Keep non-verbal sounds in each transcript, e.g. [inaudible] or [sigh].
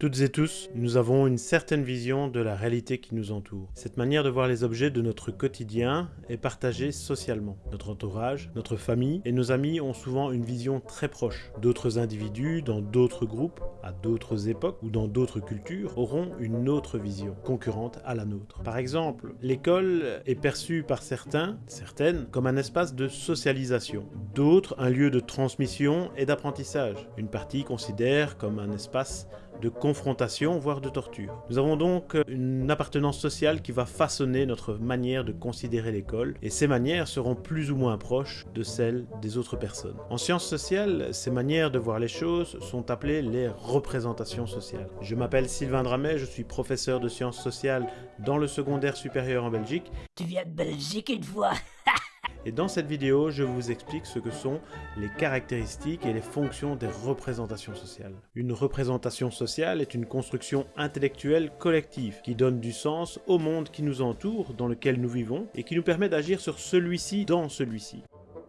Toutes et tous, nous avons une certaine vision de la réalité qui nous entoure. Cette manière de voir les objets de notre quotidien est partagée socialement. Notre entourage, notre famille et nos amis ont souvent une vision très proche. D'autres individus, dans d'autres groupes, à d'autres époques ou dans d'autres cultures, auront une autre vision, concurrente à la nôtre. Par exemple, l'école est perçue par certains, certaines, comme un espace de socialisation. D'autres, un lieu de transmission et d'apprentissage. Une partie considère comme un espace de confrontation, voire de torture. Nous avons donc une appartenance sociale qui va façonner notre manière de considérer l'école, et ces manières seront plus ou moins proches de celles des autres personnes. En sciences sociales, ces manières de voir les choses sont appelées les représentations sociales. Je m'appelle Sylvain Dramet, je suis professeur de sciences sociales dans le secondaire supérieur en Belgique. Tu viens de Belgique une fois? [laughs] Et dans cette vidéo, je vous explique ce que sont les caractéristiques et les fonctions des représentations sociales. Une représentation sociale est une construction intellectuelle collective qui donne du sens au monde qui nous entoure, dans lequel nous vivons, et qui nous permet d'agir sur celui-ci dans celui-ci.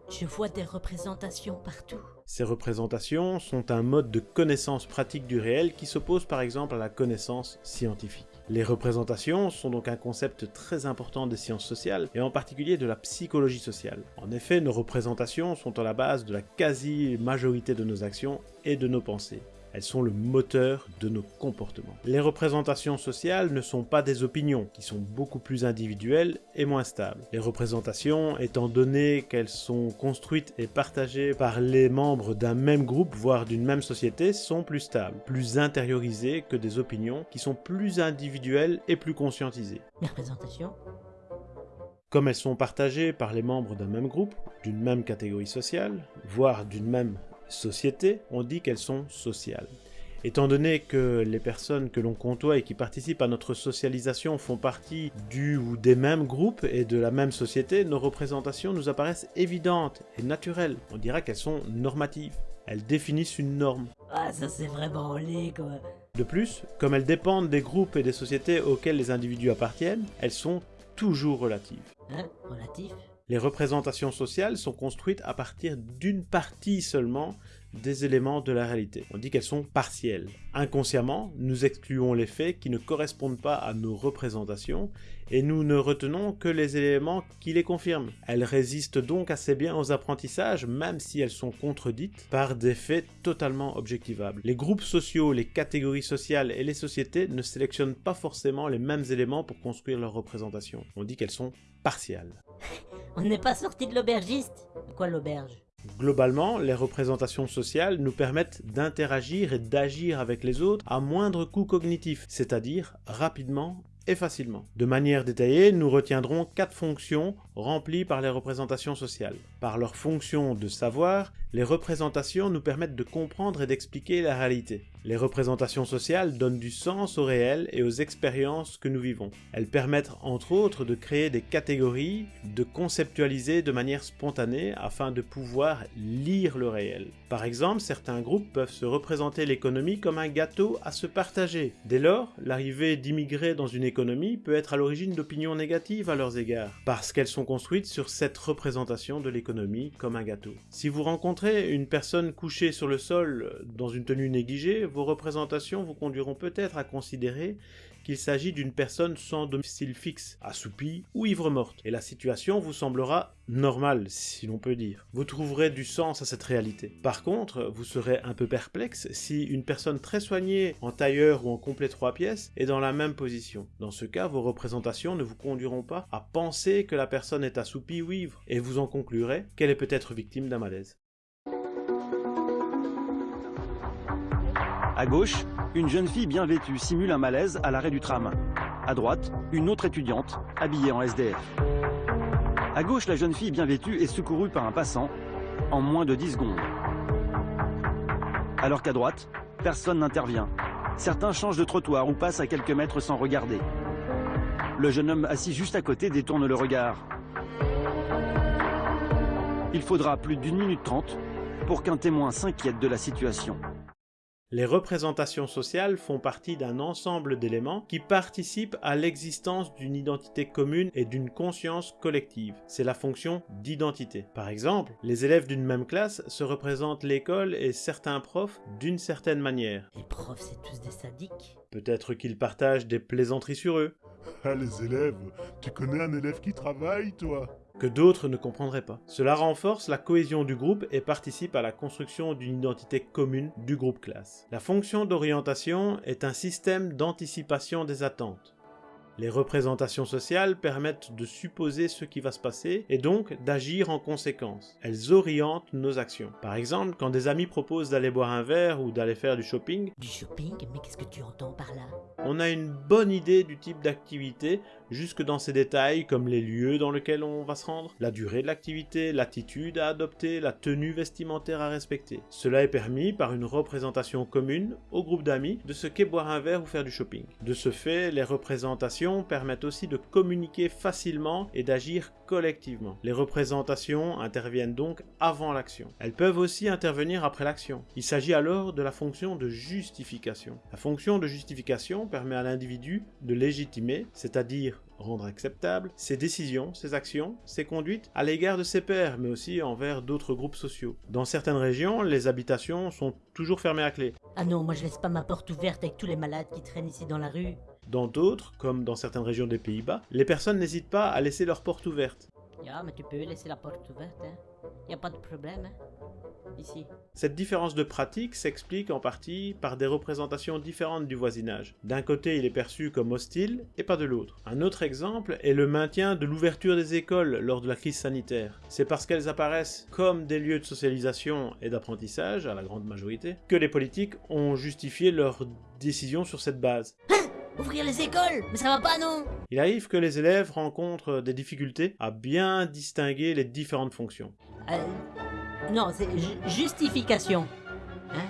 Je vois des représentations partout. Ces représentations sont un mode de connaissance pratique du réel qui s'oppose par exemple à la connaissance scientifique. Les représentations sont donc un concept très important des sciences sociales, et en particulier de la psychologie sociale. En effet, nos représentations sont à la base de la quasi-majorité de nos actions et de nos pensées. Elles sont le moteur de nos comportements. Les représentations sociales ne sont pas des opinions, qui sont beaucoup plus individuelles et moins stables. Les représentations, étant donné qu'elles sont construites et partagées par les membres d'un même groupe, voire d'une même société, sont plus stables, plus intériorisées que des opinions qui sont plus individuelles et plus conscientisées. Les représentations comme elles sont partagées par les membres d'un même groupe, d'une même catégorie sociale, voire d'une même société, on dit qu'elles sont sociales. Étant donné que les personnes que l'on côtoie et qui participent à notre socialisation font partie du ou des mêmes groupes et de la même société, nos représentations nous apparaissent évidentes et naturelles. On dira qu'elles sont normatives. Elles définissent une norme. Ah, ça c'est vraiment laid quoi. De plus, comme elles dépendent des groupes et des sociétés auxquels les individus appartiennent, elles sont toujours relatives. Hein? Relatif les représentations sociales sont construites à partir d'une partie seulement des éléments de la réalité. On dit qu'elles sont partielles. Inconsciemment, nous excluons les faits qui ne correspondent pas à nos représentations et nous ne retenons que les éléments qui les confirment. Elles résistent donc assez bien aux apprentissages même si elles sont contredites par des faits totalement objectivables. Les groupes sociaux, les catégories sociales et les sociétés ne sélectionnent pas forcément les mêmes éléments pour construire leurs représentations. On dit qu'elles sont partiales. On n'est pas sorti de l'aubergiste Quoi l'auberge? Globalement, les représentations sociales nous permettent d'interagir et d'agir avec les autres à moindre coût cognitif, c'est-à-dire rapidement et facilement. De manière détaillée, nous retiendrons quatre fonctions remplies par les représentations sociales. Par leur fonction de savoir, les représentations nous permettent de comprendre et d'expliquer la réalité. Les représentations sociales donnent du sens au réel et aux expériences que nous vivons. Elles permettent entre autres de créer des catégories, de conceptualiser de manière spontanée afin de pouvoir lire le réel. Par exemple, certains groupes peuvent se représenter l'économie comme un gâteau à se partager. Dès lors, l'arrivée d'immigrés dans une économie peut être à l'origine d'opinions négatives à leurs égards, parce qu'elles sont construites sur cette représentation de l'économie comme un gâteau. Si vous rencontrez une personne couchée sur le sol dans une tenue négligée, vos représentations vous conduiront peut-être à considérer qu'il s'agit d'une personne sans domicile fixe, assoupie ou ivre-morte, et la situation vous semblera normale, si l'on peut dire. Vous trouverez du sens à cette réalité. Par contre, vous serez un peu perplexe si une personne très soignée, en tailleur ou en complet trois pièces, est dans la même position. Dans ce cas, vos représentations ne vous conduiront pas à penser que la personne est assoupie ou ivre, et vous en conclurez qu'elle est peut-être victime d'un malaise. À gauche, une jeune fille bien vêtue simule un malaise à l'arrêt du tram. À droite, une autre étudiante, habillée en SDF. À gauche, la jeune fille bien vêtue est secourue par un passant en moins de 10 secondes. Alors qu'à droite, personne n'intervient. Certains changent de trottoir ou passent à quelques mètres sans regarder. Le jeune homme assis juste à côté détourne le regard. Il faudra plus d'une minute trente pour qu'un témoin s'inquiète de la situation. Les représentations sociales font partie d'un ensemble d'éléments qui participent à l'existence d'une identité commune et d'une conscience collective. C'est la fonction d'identité. Par exemple, les élèves d'une même classe se représentent l'école et certains profs d'une certaine manière. Les profs, c'est tous des sadiques. Peut-être qu'ils partagent des plaisanteries sur eux, Ah, les élèves, tu connais un élève qui travaille, toi? Que d'autres ne comprendraient pas. Cela renforce la cohésion du groupe et participe à la construction d'une identité commune du groupe classe. La fonction d'orientation est un système d'anticipation des attentes. Les représentations sociales permettent de supposer ce qui va se passer et donc d'agir en conséquence. Elles orientent nos actions. Par exemple, quand des amis proposent d'aller boire un verre ou d'aller faire du shopping, Du shopping? Mais qu'est-ce que tu entends par là? on a une bonne idée du type d'activité jusque dans ses détails comme les lieux dans lesquels on va se rendre, la durée de l'activité, l'attitude à adopter, la tenue vestimentaire à respecter. Cela est permis par une représentation commune au groupe d'amis de ce qu'est boire un verre ou faire du shopping. De ce fait, les représentations permettent aussi de communiquer facilement et d'agir collectivement. Les représentations interviennent donc avant l'action. Elles peuvent aussi intervenir après l'action. Il s'agit alors de la fonction de justification. La fonction de justification permet à l'individu de légitimer, c'est-à-dire rendre acceptable, ses décisions, ses actions, ses conduites à l'égard de ses pairs, mais aussi envers d'autres groupes sociaux. Dans certaines régions, les habitations sont toujours fermées à clé. Ah non, moi je laisse pas ma porte ouverte avec tous les malades qui traînent ici dans la rue. Dans d'autres, comme dans certaines régions des Pays-Bas, les personnes n'hésitent pas à laisser leur porte ouverte. Ya, mais tu peux laisser la porte ouverte, hein. Y a pas de problème, hein. Ici. Cette différence de pratique s'explique en partie par des représentations différentes du voisinage. D'un côté, il est perçu comme hostile et pas de l'autre. Un autre exemple est le maintien de l'ouverture des écoles lors de la crise sanitaire. C'est parce qu'elles apparaissent comme des lieux de socialisation et d'apprentissage, à la grande majorité, que les politiques ont justifié leur décision sur cette base. [laughs] Ouvrir les écoles Mais ça va pas, non Il arrive que les élèves rencontrent des difficultés à bien distinguer les différentes fonctions. Euh, Non, c'est ju- justification. Hein?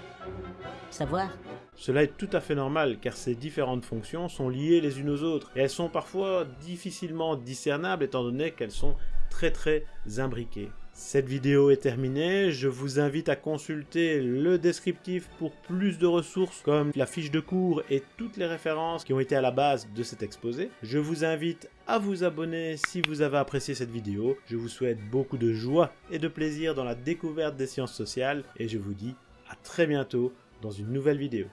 Savoir? Cela est tout à fait normal car ces différentes fonctions sont liées les unes aux autres et elles sont parfois difficilement discernables étant donné qu'elles sont très très imbriquées. Cette vidéo est terminée, je vous invite à consulter le descriptif pour plus de ressources comme la fiche de cours et toutes les références qui ont été à la base de cet exposé. Je vous invite à vous abonner si vous avez apprécié cette vidéo. Je vous souhaite beaucoup de joie et de plaisir dans la découverte des sciences sociales et je vous dis à très bientôt dans une nouvelle vidéo.